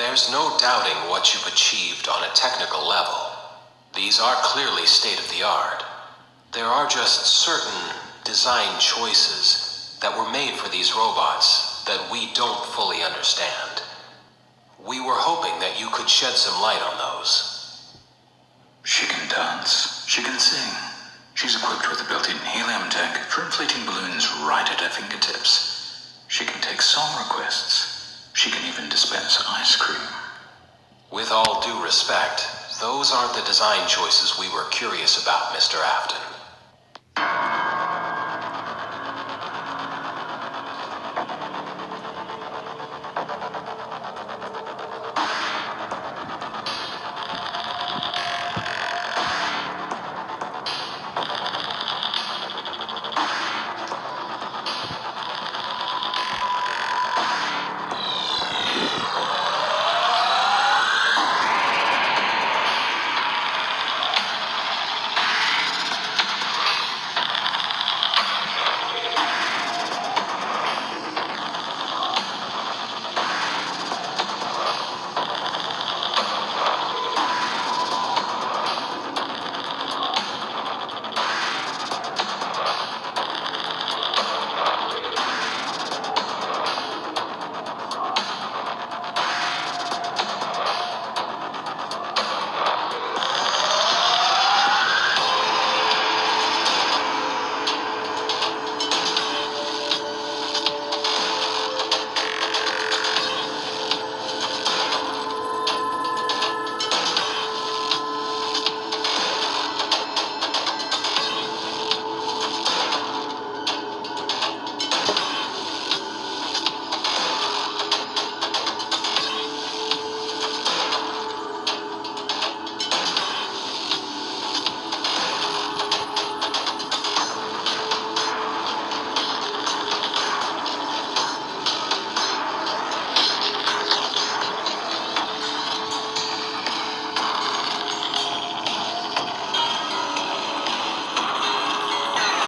There's no doubting what you've achieved on a technical level. These are clearly state of the art. There are just certain design choices that were made for these robots that we don't fully understand. We were hoping that you could shed some light on those. She can dance. She can sing. She's equipped with a built-in helium tank for inflating balloons right at her fingertips. She can take song requests. She can even dispense ice cream. With all due respect, those aren't the design choices we were curious about, Mr. Afton.